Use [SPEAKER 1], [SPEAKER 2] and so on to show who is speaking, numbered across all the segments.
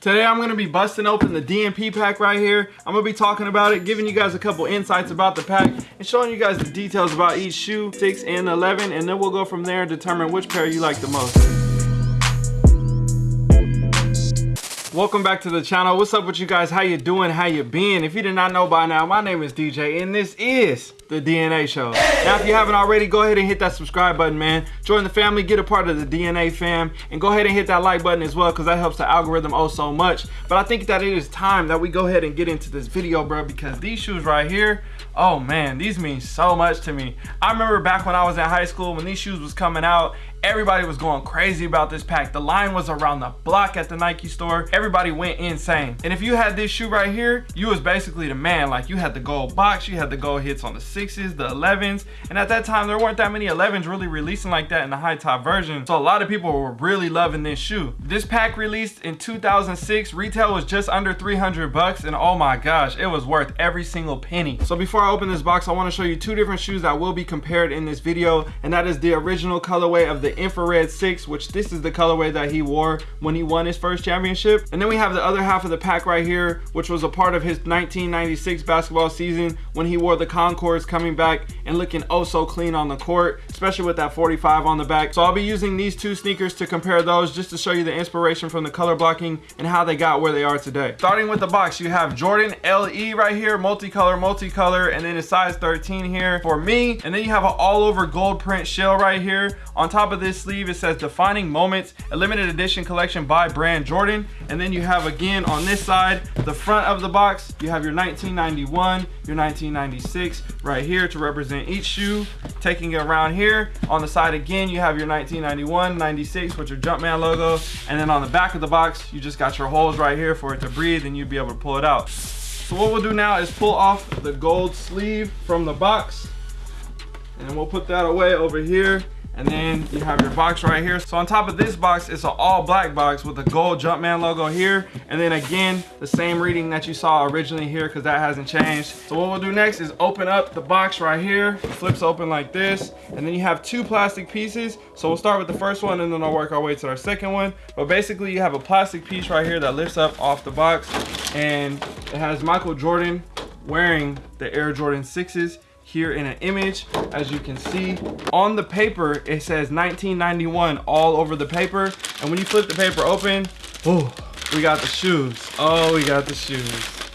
[SPEAKER 1] Today I'm going to be busting open the DMP pack right here. I'm going to be talking about it, giving you guys a couple insights about the pack, and showing you guys the details about each shoe, 6 and 11, and then we'll go from there and determine which pair you like the most. Welcome back to the channel. What's up with you guys? How you doing? How you been? If you did not know by now, my name is DJ, and this is the DNA show. Now, if you haven't already, go ahead and hit that subscribe button, man. Join the family, get a part of the DNA fam, and go ahead and hit that like button as well, because that helps the algorithm oh so much. But I think that it is time that we go ahead and get into this video, bro, because these shoes right here, oh man, these mean so much to me. I remember back when I was in high school, when these shoes was coming out, everybody was going crazy about this pack. The line was around the block at the Nike store. Everybody went insane. And if you had this shoe right here, you was basically the man. Like you had the gold box, you had the gold hits on the sixes, the 11s. And at that time, there weren't that many 11s really releasing like that in the high top version. So a lot of people were really loving this shoe. This pack released in 2006. Retail was just under 300 bucks. And oh my gosh, it was worth every single penny. So before I open this box, I want to show you two different shoes that will be compared in this video. And that is the original colorway of the infrared 6 which this is the colorway that he wore when he won his first championship. And then we have the other half of the pack right here which was a part of his 1996 basketball season when he wore the concords coming back and looking oh so clean on the court especially with that 45 on the back. So i'll be using these two sneakers to compare those just to show you the inspiration from the color blocking and how they got where they are today. Starting with the box you have jordan le right here multicolor multicolor and then a size 13 here for me. And then you have an all over gold print shell right here on top of this sleeve it says defining moments a limited edition collection by brand jordan. And then you have again on this side the front of the box you have your 1991 your 1996 right here to represent each shoe. Taking it around here on the side again you have your 1991 96 with your jumpman logo. And then on the back of the box you just got your holes right here for it to breathe and you'd be able to pull it out. So what we'll do now is pull off the gold sleeve from the box. And we'll put that away over here and then you have your box right here. So on top of this box it's an all black box with the gold jumpman logo here. And then again the same reading that you saw originally here because that hasn't changed. So what we'll do next is open up the box right here. It flips open like this. And then you have two plastic pieces. So we'll start with the first one and then i'll work our way to our second one. But basically you have a plastic piece right here that lifts up off the box. And it has michael jordan wearing the air jordan 6s here in an image. As you can see on the paper it says 1991 all over the paper. And when you flip the paper open oh we got the shoes. Oh we got the shoes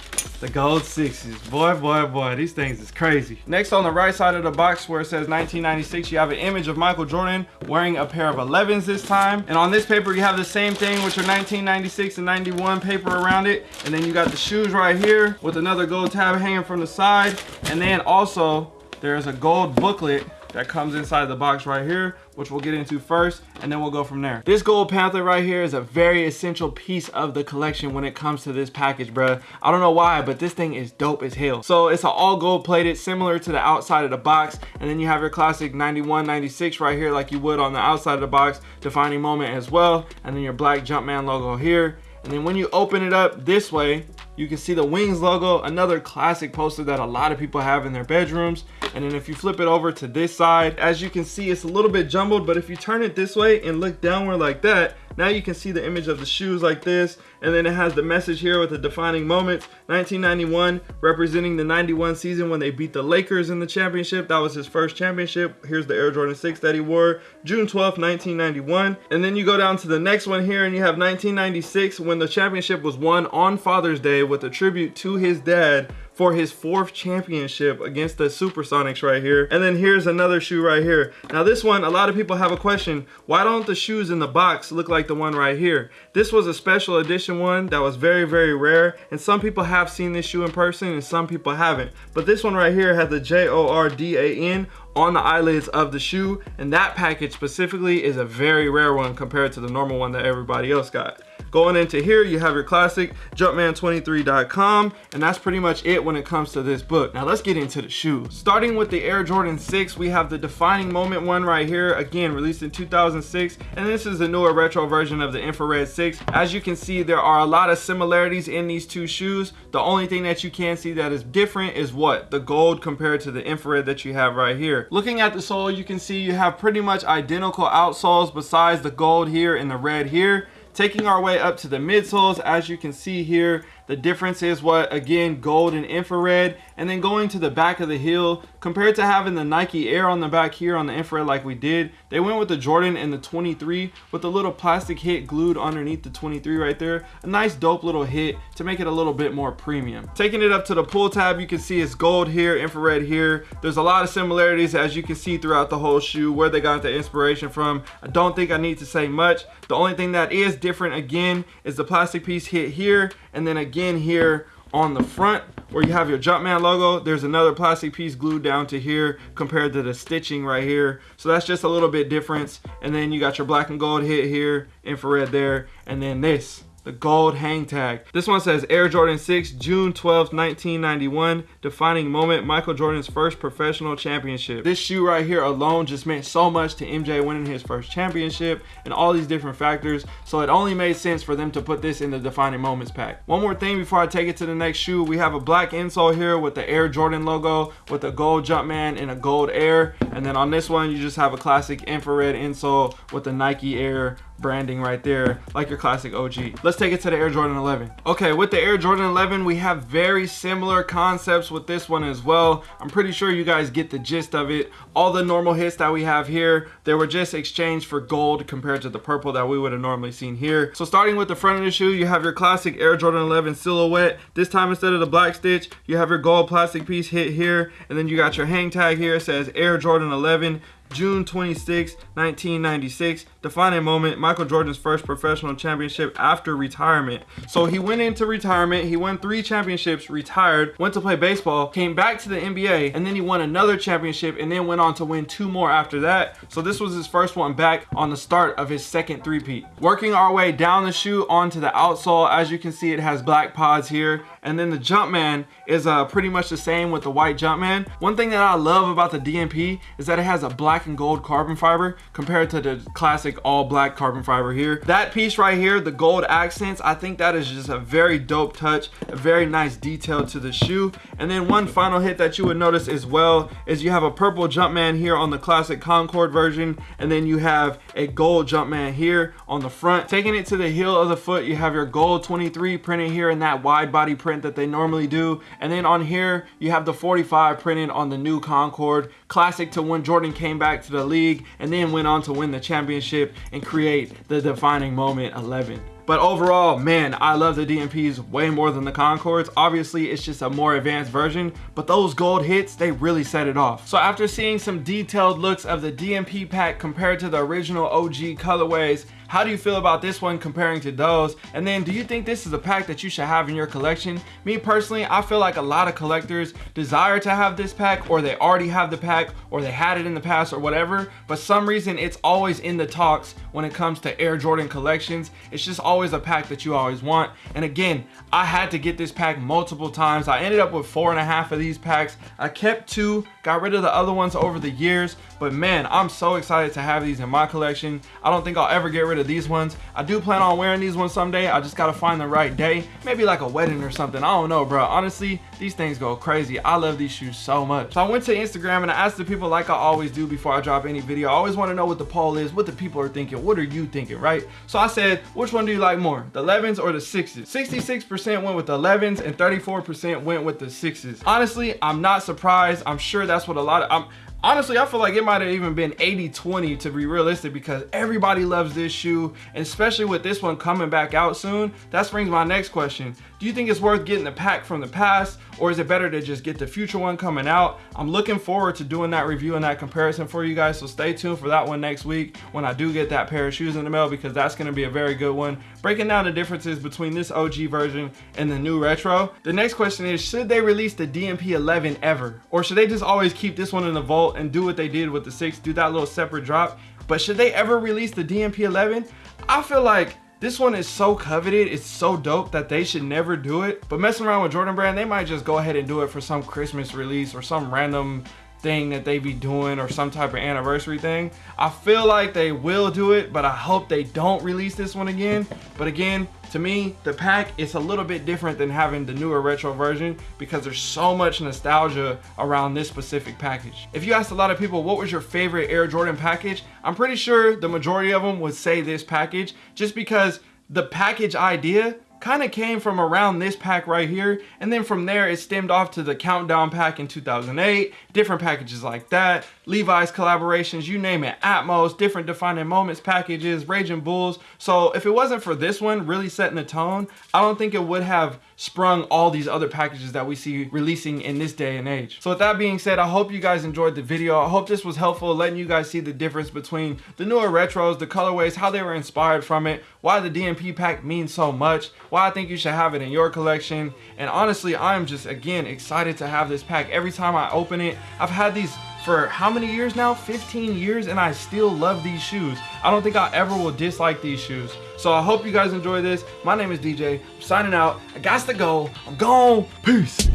[SPEAKER 1] the gold sixes. Boy boy boy these things is crazy. Next on the right side of the box where it says 1996 you have an image of michael jordan wearing a pair of 11s this time. And on this paper you have the same thing with your 1996 and 91 paper around it. And then you got the shoes right here with another gold tab hanging from the side. And then also there's a gold booklet that comes inside the box right here which we'll get into first and then we'll go from there. This gold panther right here is a very essential piece of the collection when it comes to this package bro i don't know why but this thing is dope as hell. So it's an all gold plated similar to the outside of the box and then you have your classic 91 96 right here like you would on the outside of the box defining moment as well and then your black jumpman logo here. And then when you open it up this way you can see the wings logo another classic poster that a lot of people have in their bedrooms. And then if you flip it over to this side as you can see it's a little bit jumbled but if you turn it this way and look downward like that now you can see the image of the shoes like this and then it has the message here with the defining moments 1991 representing the 91 season when they beat the Lakers in the championship. That was his first championship. Here's the Air Jordan 6 that he wore June 12 1991 and then you go down to the next one here and you have 1996 when the championship was won on Father's Day with a tribute to his dad for his fourth championship against the Supersonics right here. And then here's another shoe right here. Now this one, a lot of people have a question. Why don't the shoes in the box look like the one right here? This was a special edition one that was very, very rare. And some people have seen this shoe in person and some people haven't. But this one right here has the J-O-R-D-A-N on the eyelids of the shoe and that package specifically is a very rare one compared to the normal one that everybody else got Going into here, you have your classic Jumpman23.com, and that's pretty much it when it comes to this book. Now let's get into the shoes. Starting with the Air Jordan 6, we have the defining moment one right here, again, released in 2006, and this is the newer retro version of the Infrared 6. As you can see, there are a lot of similarities in these two shoes. The only thing that you can see that is different is what? The gold compared to the infrared that you have right here. Looking at the sole, you can see you have pretty much identical outsoles besides the gold here and the red here. Taking our way up to the midsoles, as you can see here, the difference is what, again, gold and infrared. And then going to the back of the heel, compared to having the Nike Air on the back here on the infrared like we did, they went with the Jordan and the 23 with a little plastic hit glued underneath the 23 right there. A nice dope little hit to make it a little bit more premium. Taking it up to the pull tab, you can see it's gold here, infrared here. There's a lot of similarities as you can see throughout the whole shoe, where they got the inspiration from. I don't think I need to say much. The only thing that is different again is the plastic piece hit here and then again here on the front where you have your Jumpman logo, there's another plastic piece glued down to here compared to the stitching right here. So that's just a little bit difference. And then you got your black and gold hit here, infrared there, and then this the gold hang tag. This one says Air Jordan 6, June 12, 1991, defining moment, Michael Jordan's first professional championship. This shoe right here alone just meant so much to MJ winning his first championship and all these different factors. So it only made sense for them to put this in the defining moments pack. One more thing before I take it to the next shoe, we have a black insole here with the Air Jordan logo with a gold Jumpman and a gold Air. And then on this one, you just have a classic infrared insole with the Nike Air branding right there like your classic OG. Let's take it to the Air Jordan 11. Okay, with the Air Jordan 11, we have very similar concepts with this one as well. I'm pretty sure you guys get the gist of it. All the normal hits that we have here, they were just exchanged for gold compared to the purple that we would have normally seen here. So starting with the front of the shoe, you have your classic Air Jordan 11 silhouette. This time instead of the black stitch, you have your gold plastic piece hit here, and then you got your hang tag here. It says Air Jordan 11. June 26, 1996, defining moment, Michael Jordan's first professional championship after retirement. So he went into retirement, he won three championships, retired, went to play baseball, came back to the NBA, and then he won another championship and then went on to win two more after that. So this was his first one back on the start of his second three-peat. Working our way down the shoe onto the outsole, as you can see, it has black pods here. And then the Jumpman is uh, pretty much the same with the white Jumpman. One thing that I love about the DMP is that it has a black and gold carbon fiber compared to the classic all black carbon fiber here. That piece right here, the gold accents, I think that is just a very dope touch, a very nice detail to the shoe. And then one final hit that you would notice as well is you have a purple Jumpman here on the classic Concord version, and then you have a gold Jumpman here on the front. Taking it to the heel of the foot, you have your gold 23 printed here in that wide body print print that they normally do. And then on here, you have the 45 printed on the new Concord. Classic to when Jordan came back to the league and then went on to win the championship and create the defining moment 11. But overall, man, I love the DMPs way more than the Concords. Obviously, it's just a more advanced version, but those gold hits, they really set it off. So after seeing some detailed looks of the DMP pack compared to the original OG colorways, how do you feel about this one comparing to those? And then do you think this is a pack that you should have in your collection? Me personally, I feel like a lot of collectors desire to have this pack or they already have the pack or they had it in the past or whatever. But some reason it's always in the talks when it comes to Air Jordan collections. It's just always a pack that you always want. And again, I had to get this pack multiple times. I ended up with four and a half of these packs. I kept two, got rid of the other ones over the years. But man, I'm so excited to have these in my collection. I don't think I'll ever get rid of these ones. I do plan on wearing these ones someday. I just gotta find the right day. Maybe like a wedding or something. I don't know, bro. Honestly, these things go crazy. I love these shoes so much. So I went to Instagram and I asked the people like I always do before I drop any video. I always wanna know what the poll is, what the people are thinking. What are you thinking, right? So I said, which one do you like more? The 11s or the 6s? 66% went with the 11s and 34% went with the 6s. Honestly, I'm not surprised. I'm sure that's what a lot of, I'm, honestly i feel like it might have even been 80 20 to be realistic because everybody loves this shoe. And especially with this one coming back out soon that brings my next question do you think it's worth getting the pack from the past or is it better to just get the future one coming out i'm looking forward to doing that review and that comparison for you guys so stay tuned for that one next week when i do get that pair of shoes in the mail because that's going to be a very good one breaking down the differences between this og version and the new retro the next question is should they release the dmp 11 ever or should they just always keep this one in the vault and do what they did with the six, do that little separate drop. But should they ever release the DMP 11? I feel like this one is so coveted, it's so dope that they should never do it. But messing around with Jordan Brand, they might just go ahead and do it for some Christmas release or some random thing that they be doing or some type of anniversary thing. I feel like they will do it, but I hope they don't release this one again. But again, to me, the pack is a little bit different than having the newer retro version because there's so much nostalgia around this specific package. If you asked a lot of people, what was your favorite Air Jordan package? I'm pretty sure the majority of them would say this package just because the package idea kind of came from around this pack right here and then from there it stemmed off to the countdown pack in 2008 different packages like that levi's collaborations you name it atmos different defining moments packages raging bulls. So if it wasn't for this one really setting the tone i don't think it would have sprung all these other packages that we see releasing in this day and age. So with that being said i hope you guys enjoyed the video. I hope this was helpful letting you guys see the difference between the newer retros the colorways how they were inspired from it why the DMP pack means so much why I think you should have it in your collection. And honestly, I'm just, again, excited to have this pack. Every time I open it, I've had these for how many years now? 15 years, and I still love these shoes. I don't think I ever will dislike these shoes. So I hope you guys enjoy this. My name is DJ. I'm signing out. I got to go. I'm gone. Peace.